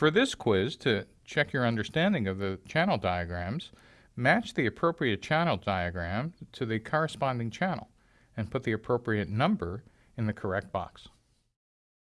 For this quiz, to check your understanding of the channel diagrams, match the appropriate channel diagram to the corresponding channel and put the appropriate number in the correct box.